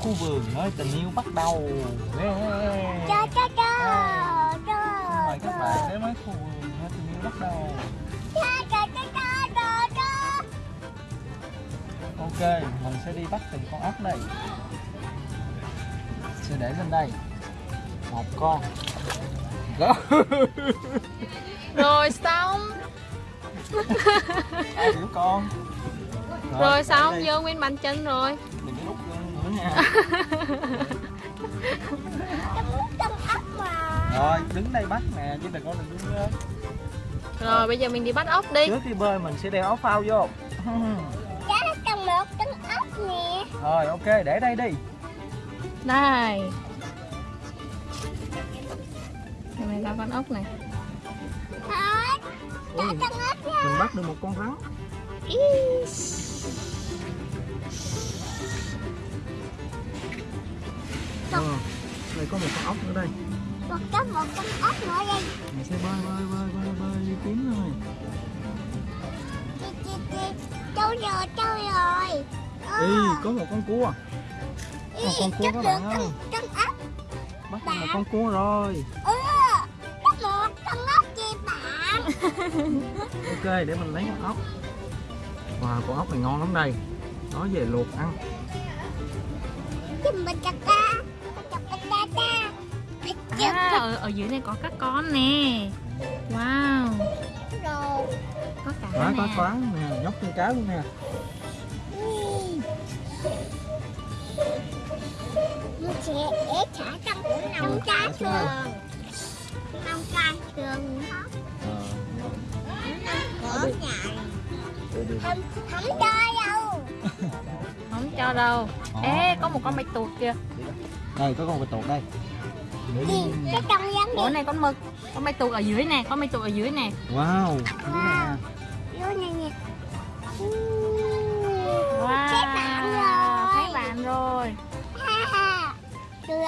khu vườn nơi tình yêu bắt đầu. Yeah. cho cho cho cho mời các bạn đến với khu vườn nơi tình yêu bắt đầu. Cho cho cho cho cho cho ok mình sẽ đi bắt từng con ốc đây sẽ để lên đây. Một con. Đó. Rồi xong. Hai đứa con. Rồi để xong vô nguyên bàn chân rồi nữa muốn ốc mà rồi đứng đây bắt nè chứ đừng có đừng đứng lên Rồi bây giờ mình đi bắt ốc đi. Trước khi bơi mình sẽ đeo áo phao vô. Cho nó cần một con ốc nè rồi ok để đây đi. Đây này ra con ốc này. Thôi cho ốc nha mình bắt được một con rắn. Ờ, đây có một con ốc nữa đây. Một có một con ốc nữa đây mình sẽ bơi bơi bơi bơi bơi đi kiếm thôi. Chi chi trâu rồi trâu rồi. Ờ, Ý, có một con cua. Ý, một con cua các bạn ơi. con, con ốc. Bắt được một con cua rồi. Ừ chắc một con ốc chi bạn. Ok để mình lấy con ốc. Wow con ốc này ngon lắm đây. Nói về luộc ăn. Chùm mình chặt ra À ở, ở dưới này có các con nè. Wow. Có cả có nè. toán nè nhóc con cá luôn nè. Mình sẽ để thả trong nông cá thường nông cá Ờ, để đi. không không cho đâu. Không cho đâu. Ờ. Ê có một con bạch tuộc kìa. Đây có con bạch tuộc đây cái Ủa này con mực. Con bạch tuộc ở dưới nè Con bạch tuộc ở dưới nè. Wow. Này nè. Wow. Thấy bạn rồi. Thấy bạn rồi.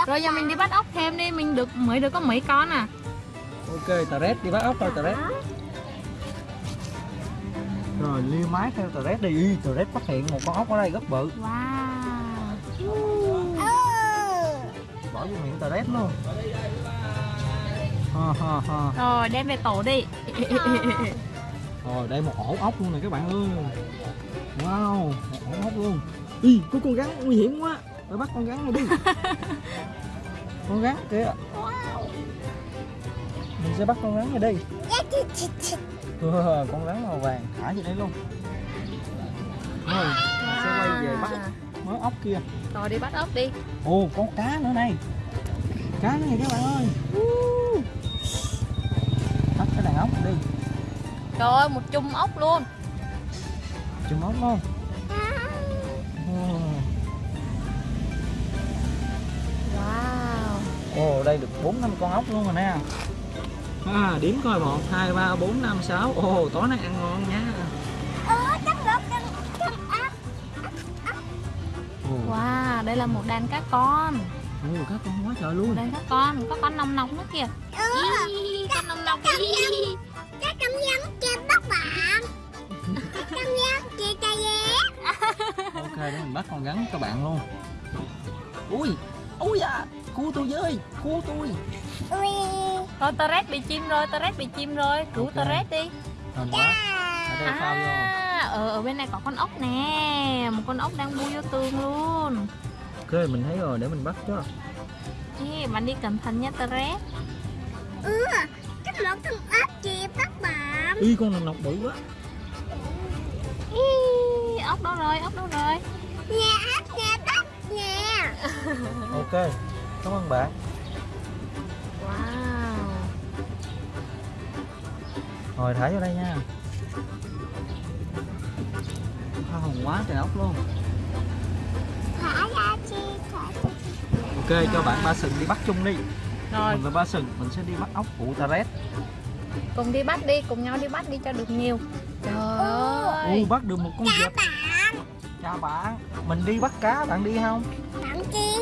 Rồi giờ mình đi bắt ốc thêm đi Mình được mới được có mấy con à? Ok tà rét đi bắt ốc thôi tà rét rồi liêu mái theo tà rét đi. Tà rét phát hiện một con ốc ở đây rất bự. Wow bỏ vô miệng tà rét luôn. Ha ha ha. Rồi đem về tổ đi. Rồi đây một ổ ốc luôn nè các bạn ơi. Wow một ổ ốc luôn. Ý, có con rắn nguy hiểm quá. Phải bắt con rắn này đi. Con rắn kìa. Mình sẽ bắt con rắn này đi. Wow, con rắn màu vàng thả vô đây luôn. Rồi sẽ quay về bắt mớ ốc kia. Rồi đi bắt ốc đi. Ồ con cá nữa này. Cá này các bạn ơi. Bắt cái đàn ốc đi. Trời ơi một chung ốc luôn. Chùm ốc luôn. Ồ. Wow. Ồ đây được bốn năm con ốc luôn rồi nè. À, điểm coi một hai ba bốn năm sáu. Ồ tối nay ăn ngon nha đây là một đàn cá con. Ồ, cá con quá trời luôn. Đàn cá con Có con nòng nọc nữa kìa. Ừ Ý, Con nòng nọc Chắc cảm giác kia bắt bạn. Cảm giác kia ta ghé. Ok để mình bắt con rắn các bạn luôn. Ui ui da cua tôi với cua tôi. Ui. Thôi Torres bị chim rồi Torres bị chim rồi. Cứu Ok. Torres đi. Hên quá ở đây phao vô À ở, ở bên này có con ốc nè. Một con ốc đang bui vô tường luôn ok mình thấy rồi để mình bắt chứ Ê, bạn đi cẩn thận nha Torres ừ chắc một con ốc kia bắt bạn. Y con này nọc bự quá. Ý, ốc đâu rồi ốc đâu rồi? Nhà ốc nhà bắt nè ok cảm ơn bạn. Wow. Rồi thả vô đây nha. Hoa hồng quá trời ốc luôn ok cho bạn ba sừng đi bắt chung đi. Rồi. Mình và ba sừng mình sẽ đi bắt ốc phụ taret. Cùng đi bắt đi cùng nhau đi bắt đi cho được nhiều. Trời ơi. u bắt được một con vịt. Bạn chào bạn. Mình đi bắt cá bạn đi không? Bạn chi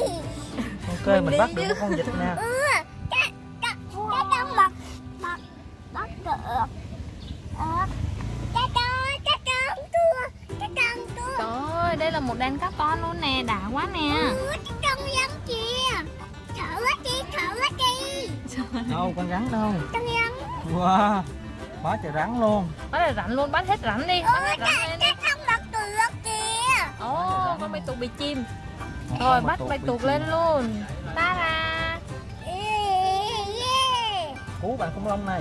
ok Mình mình, đi bắt được một con vịt nè đây là một đàn cá con luôn nè đã quá nè. Ừ, con rắn kìa. Thử đi thử hết đi đâu con rắn đâu? Con rắn. Wow quá trời rắn luôn. Quá trời rắn luôn bắt hết rắn đi. Bắt hết rắn lên đi. không bắt được kìa. Ồ con bị tụt bị chim rồi bắt bạch tuộc lên luôn. Ta ra. Cứu bạn khủng long này.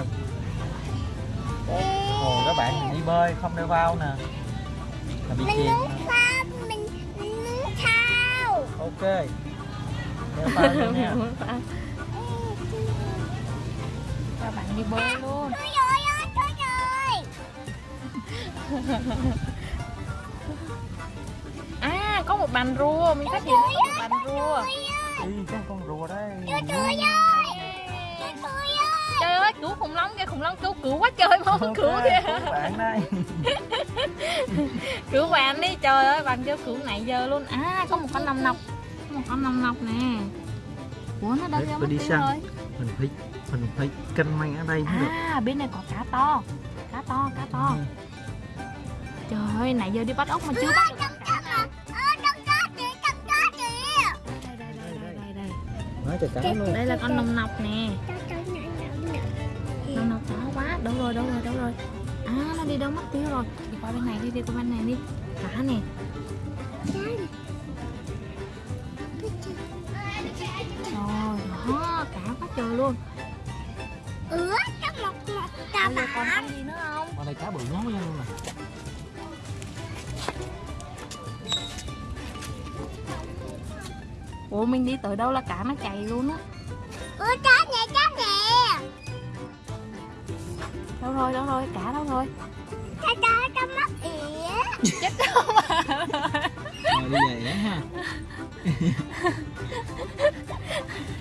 Ồ, các bạn đi bơi không đeo bao nè. Là bị chìm ok. Đeo vào luôn nha cho bạn đi bơi luôn. Thôi rồi ơi Thôi rồi. À có một bàn rùa. Mình phát hiện có một bàn rùa. đi có con rùa đây. Tôi ơi cứu khủng long kìa khủng long cứu cứu quá trời mau Ok, cứu kìa cứu bạn đây. Cứu bạn đi trời ơi bạn chưa cứu nãy giờ luôn. À có một con nòng nọc. Có một con nòng nọc nè. Ủa nó đâu ra đi tiêu săn. rồi. Mình phải mình phải canh măng ở đây mới được. à bên này có cá to. Cá to cá to. Ừ. trời ơi nãy giờ đi bắt ốc mà chưa bắt được nói cho cá luôn. đây là con nòng nọc nè đâu rồi đâu rồi đâu rồi. À nó đi đâu mất tiêu rồi? Đi qua bên này đi đi qua bên này đi. Cá nè. Rồi đó cá quá trời luôn. Ủa Có một một cà bây giờ còn bả. ăn gì nữa không? Ở đây cá bự nhau luôn nè. Ủa mình đi tới đâu là cá nó chạy luôn á? Ủa cá nè cá đâu rồi đâu rồi cá đâu rồi Cá cá cá mắt ỉa chết đâu mà. Rồi đi về ha.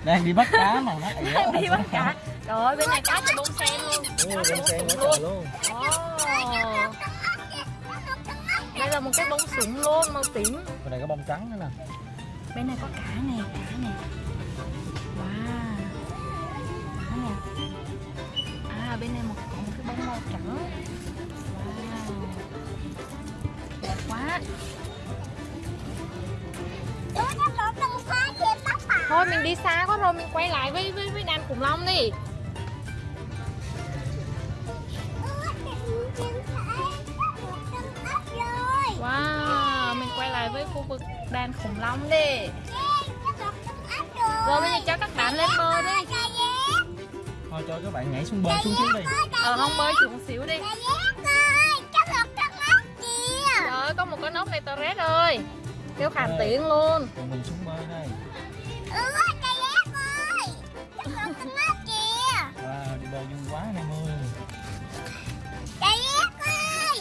Đang đi bắt cá mà nó ỉa đi bắt cá. Trời ơi bên này cá cho bông sen luôn. Ồ, bên sen trời luôn. Ồ, đây là một cái bông súng luôn màu tím. Bên này có bông trắng nữa nè. Bên này có cá nè cá nè. Wow. Cá nè. À bên này một cái bông màu trắng wow đẹp quá. Thôi mình đi xa quá rồi mình quay lại với với, với đàn khủng long đi. Wow mình quay lại với khu vực đàn khủng long đi cho các bạn nhảy xuống bơi xuống xíu đi. Ờ không bơi xuống xíu đi. Ơi trời ơi có một con ốc này Torres ơi. Kêu khản Ok. tiếng luôn. còn mình xuống bơi đây. Ủa cà ghét ơi Có một con ốc kìa. Wow đi bơi vui quá em ơi. Cà ghét ơi.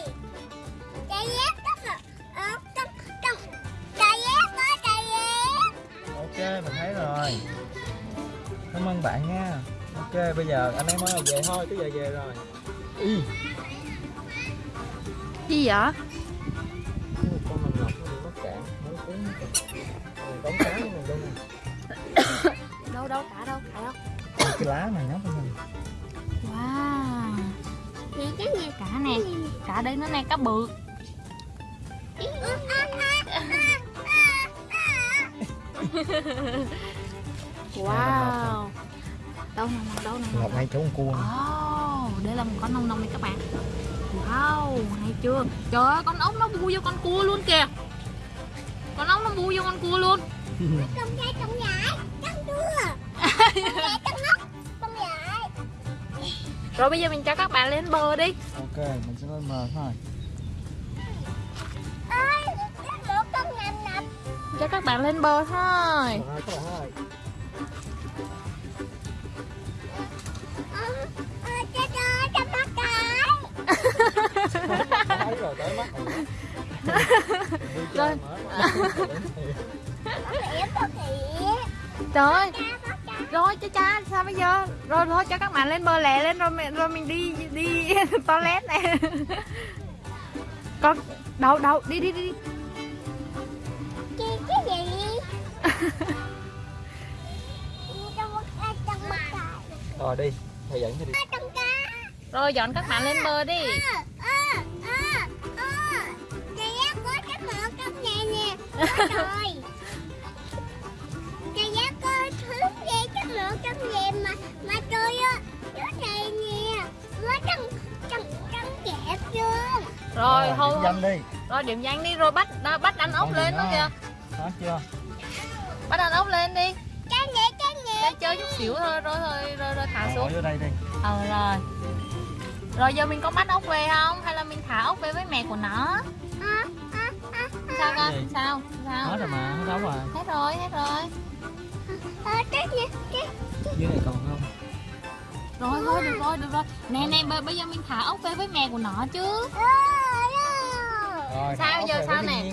Cà ghét có một Ờ con con Cà ghét ơi cà ghét ok mình thấy rồi. Cảm ơn bạn nha bây giờ anh em ơi về thôi tới giờ về rồi. Y gì vậy? Con nòng nọc nó bị mắc cạn mới cuốn còn cống cá của mình đâu nè đâu đâu cả đâu cả đâu. Cái lá này nhóc của mình wow. Nè cái gì cả nè. Cả đây nó nè cá bự. Wow đâu nè đâu nè ngọc ngay chỗ con cua oh đây là một con nông nông này các bạn. Wow hay chưa? Trời ơi con ốc nó bu vô con cua luôn kìa. Con ốc nó bu vô con cua luôn. Con trai con nhảy Con nhảy rồi bây giờ mình cho các bạn lên bờ đi. Ok mình sẽ lên mờ thôi. Nập cho các bạn lên bờ thôi thấy rồi tới mắt rồi trời rồi cha cha sao bây giờ? Rồi thôi cho các bạn lên bờ lẹ lên rồi mình rồi mình đi đi toilet này con đâu đâu đi đi đi cái gì rồi đi thầy dẫn cho đi. Rồi dọn các bạn lên bờ đi Trời Cái giá có thứ ghê chất lượng trong game mà Mà tôi á Chỗ này nè Nó trăng Trăng Trăng đẹp chưa? Rồi thôi Dâm đi. Rồi điểm danh đi rồi bắt đó, Bắt anh ốc lên nó kìa. Hết chưa? Bắt anh ốc lên đi. Trang nghệ trang nghệ Đang chơi chút xíu thôi Rồi rồi rồi, rồi thả xuống. Ở đây đi. Ờ rồi. Rồi giờ mình có bắt ốc về không? Hay là mình thả ốc về với mẹ của nó? Sao con? Sao? Sao? Hết rồi mà hết đâu rồi. Hết rồi hết rồi. À, cái gì? Cái dưới này còn không? Rồi thôi được rồi được rồi. Nè nè bây- giờ mình thả ốc về với mẹ của nó chứ. À, rồi Sao giờ sao nè?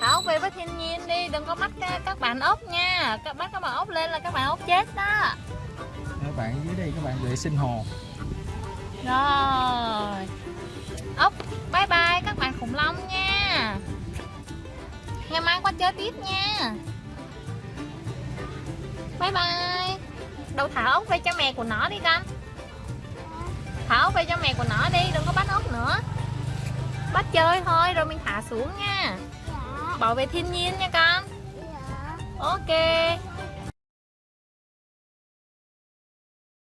thả ốc về với thiên nhiên đi đừng có bắt ca- các bạn ốc nha. Các bắt các bạn ốc lên là các bạn ốc chết đó. Các bạn dưới đây các bạn vệ sinh hồ. Rồi. Ốc bye bye các bạn khủng long nha ngày mai qua chơi tiếp nha. Bye bye. Đâu thả ốc về cho mẹ của nó đi con. Thả ốc về cho mẹ của nó đi đừng có bắt ốc nữa. Bắt chơi thôi rồi mình thả xuống nha. Dạ. Bảo vệ thiên nhiên nha con. Dạ. Ok